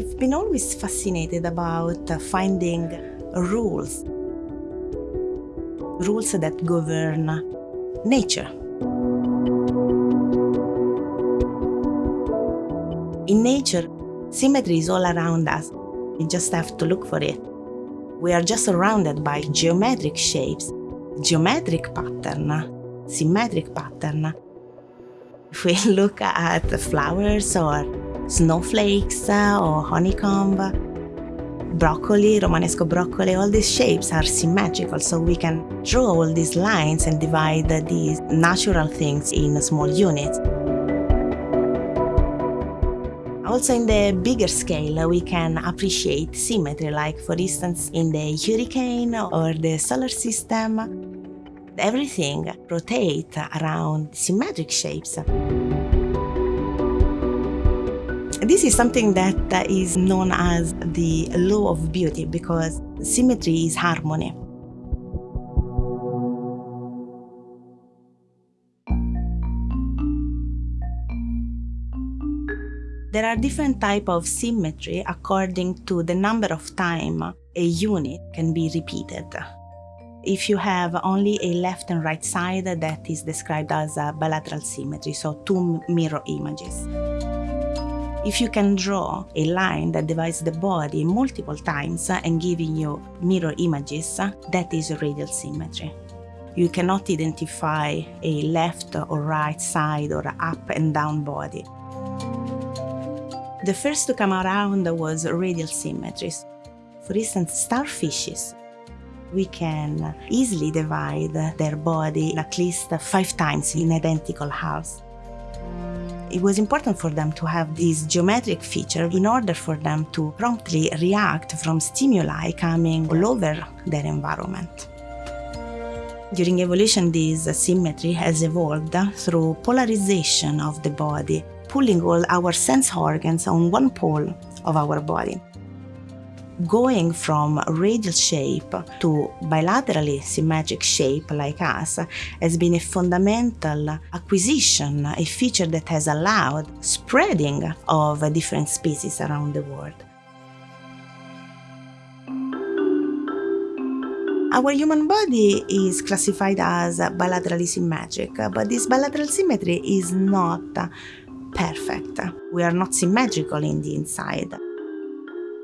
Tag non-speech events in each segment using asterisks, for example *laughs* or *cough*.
I've been always fascinated about finding rules, rules that govern nature. In nature, symmetry is all around us. We just have to look for it. We are just surrounded by geometric shapes, geometric pattern, symmetric pattern. If we *laughs* look at flowers or snowflakes uh, or honeycomb, broccoli, Romanesco broccoli, all these shapes are symmetrical, so we can draw all these lines and divide these natural things in small units. Also in the bigger scale, we can appreciate symmetry, like for instance in the hurricane or the solar system. Everything rotates around symmetric shapes. This is something that is known as the law of beauty because symmetry is harmony. There are different types of symmetry according to the number of time a unit can be repeated. If you have only a left and right side, that is described as a bilateral symmetry, so two mirror images. If you can draw a line that divides the body multiple times and giving you mirror images, that is radial symmetry. You cannot identify a left or right side or up and down body. The first to come around was radial symmetries. For instance, starfishes. We can easily divide their body at least five times in identical halves. It was important for them to have this geometric feature in order for them to promptly react from stimuli coming all over their environment. During evolution, this symmetry has evolved through polarization of the body, pulling all our sense organs on one pole of our body going from radial shape to bilaterally symmetric shape like us has been a fundamental acquisition, a feature that has allowed spreading of different species around the world. Our human body is classified as bilaterally symmetric, but this bilateral symmetry is not perfect. We are not symmetrical in the inside.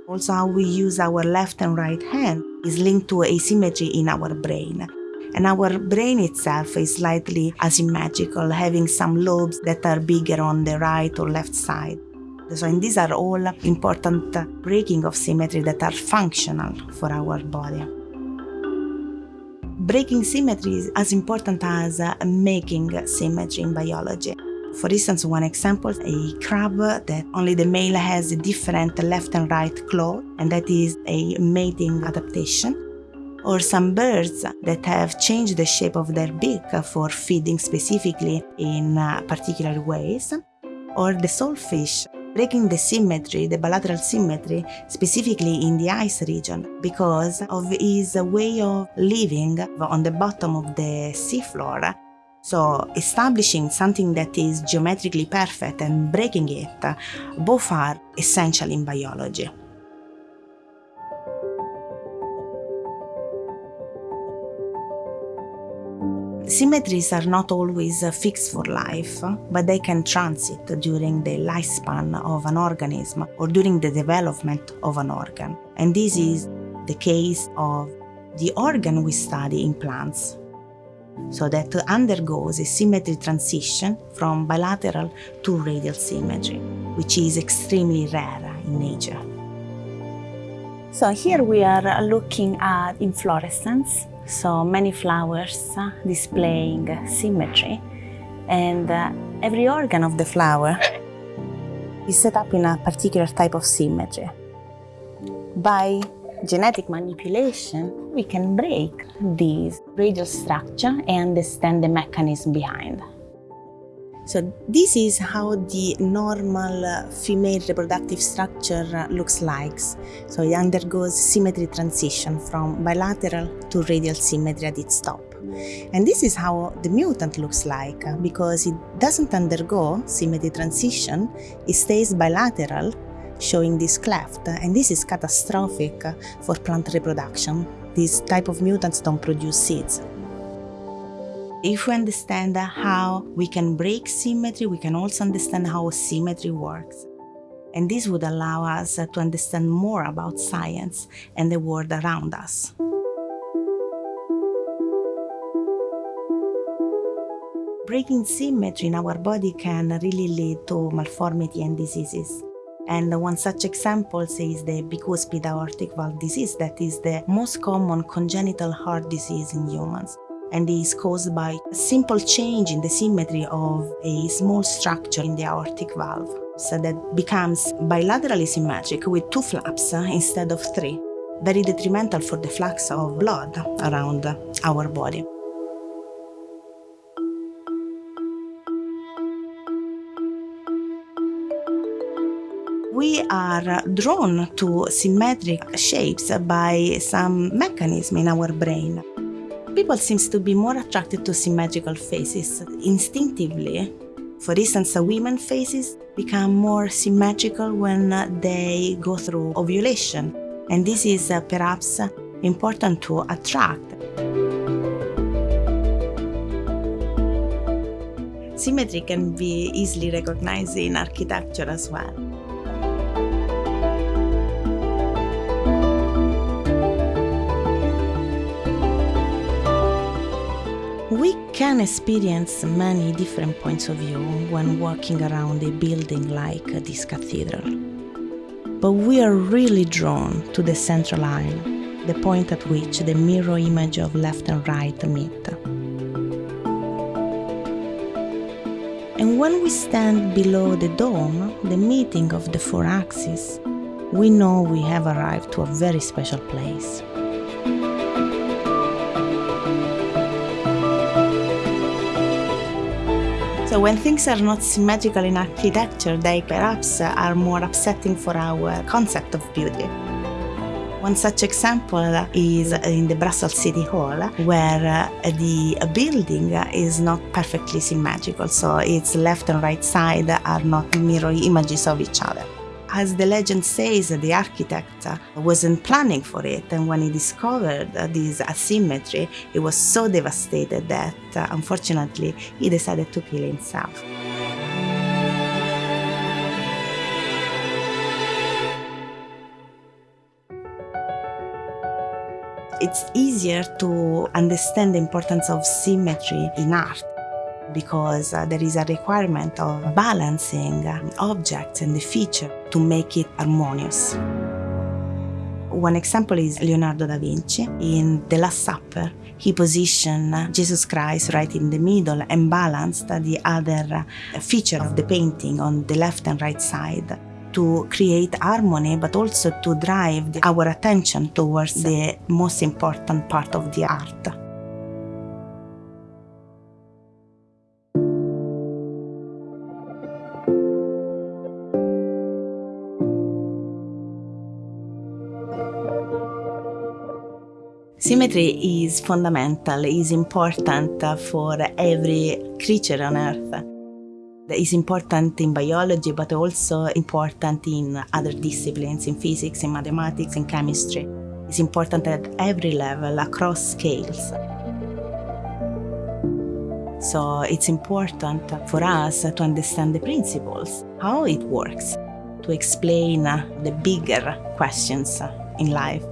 Also, how we use our left and right hand is linked to asymmetry in our brain. And our brain itself is slightly asymmetrical, having some lobes that are bigger on the right or left side. So, and these are all important breaking of symmetry that are functional for our body. Breaking symmetry is as important as uh, making symmetry in biology. For instance, one example, a crab that only the male has a different left and right claw, and that is a mating adaptation. Or some birds that have changed the shape of their beak for feeding specifically in uh, particular ways. Or the sawfish breaking the symmetry, the bilateral symmetry, specifically in the ice region, because of his way of living on the bottom of the seafloor so establishing something that is geometrically perfect and breaking it, both are essential in biology. Symmetries are not always fixed for life, but they can transit during the lifespan of an organism or during the development of an organ. And this is the case of the organ we study in plants, so that undergoes a symmetry transition from bilateral to radial symmetry, which is extremely rare in nature. So here we are looking at inflorescence, so many flowers displaying symmetry, and uh, every organ of the flower is set up in a particular type of symmetry. By genetic manipulation, we can break this radial structure and understand the mechanism behind. So this is how the normal uh, female reproductive structure uh, looks like. So it undergoes symmetry transition from bilateral to radial symmetry at its top. And this is how the mutant looks like uh, because it doesn't undergo symmetry transition, it stays bilateral showing this cleft, and this is catastrophic for plant reproduction. These type of mutants don't produce seeds. If we understand how we can break symmetry, we can also understand how symmetry works. And this would allow us to understand more about science and the world around us. Breaking symmetry in our body can really lead to malformity and diseases. And one such example is the bicuspid aortic valve disease that is the most common congenital heart disease in humans. And is caused by a simple change in the symmetry of a small structure in the aortic valve. So that becomes bilaterally symmetric with two flaps uh, instead of three, very detrimental for the flux of blood around our body. We are drawn to symmetric shapes by some mechanism in our brain. People seem to be more attracted to symmetrical faces instinctively. For instance, women faces become more symmetrical when they go through ovulation, and this is uh, perhaps important to attract. Symmetry can be easily recognized in architecture as well. Can experience many different points of view when walking around a building like this cathedral. But we are really drawn to the central aisle, the point at which the mirror image of left and right meet. And when we stand below the dome, the meeting of the four axes, we know we have arrived to a very special place. So when things are not symmetrical in architecture, they perhaps uh, are more upsetting for our concept of beauty. One such example is in the Brussels City Hall, where uh, the building is not perfectly symmetrical, so its left and right side are not mirror images of each other. As the legend says, the architect wasn't planning for it, and when he discovered this asymmetry, he was so devastated that uh, unfortunately he decided to kill himself. It's easier to understand the importance of symmetry in art because uh, there is a requirement of balancing uh, objects and the feature to make it harmonious. One example is Leonardo da Vinci. In The Last Supper, he positioned Jesus Christ right in the middle and balanced the other uh, feature of the painting on the left and right side to create harmony, but also to drive our attention towards the most important part of the art. Symmetry is fundamental, is important for every creature on Earth. It's important in biology, but also important in other disciplines, in physics, in mathematics, in chemistry. It's important at every level, across scales. So it's important for us to understand the principles, how it works, to explain the bigger questions in life.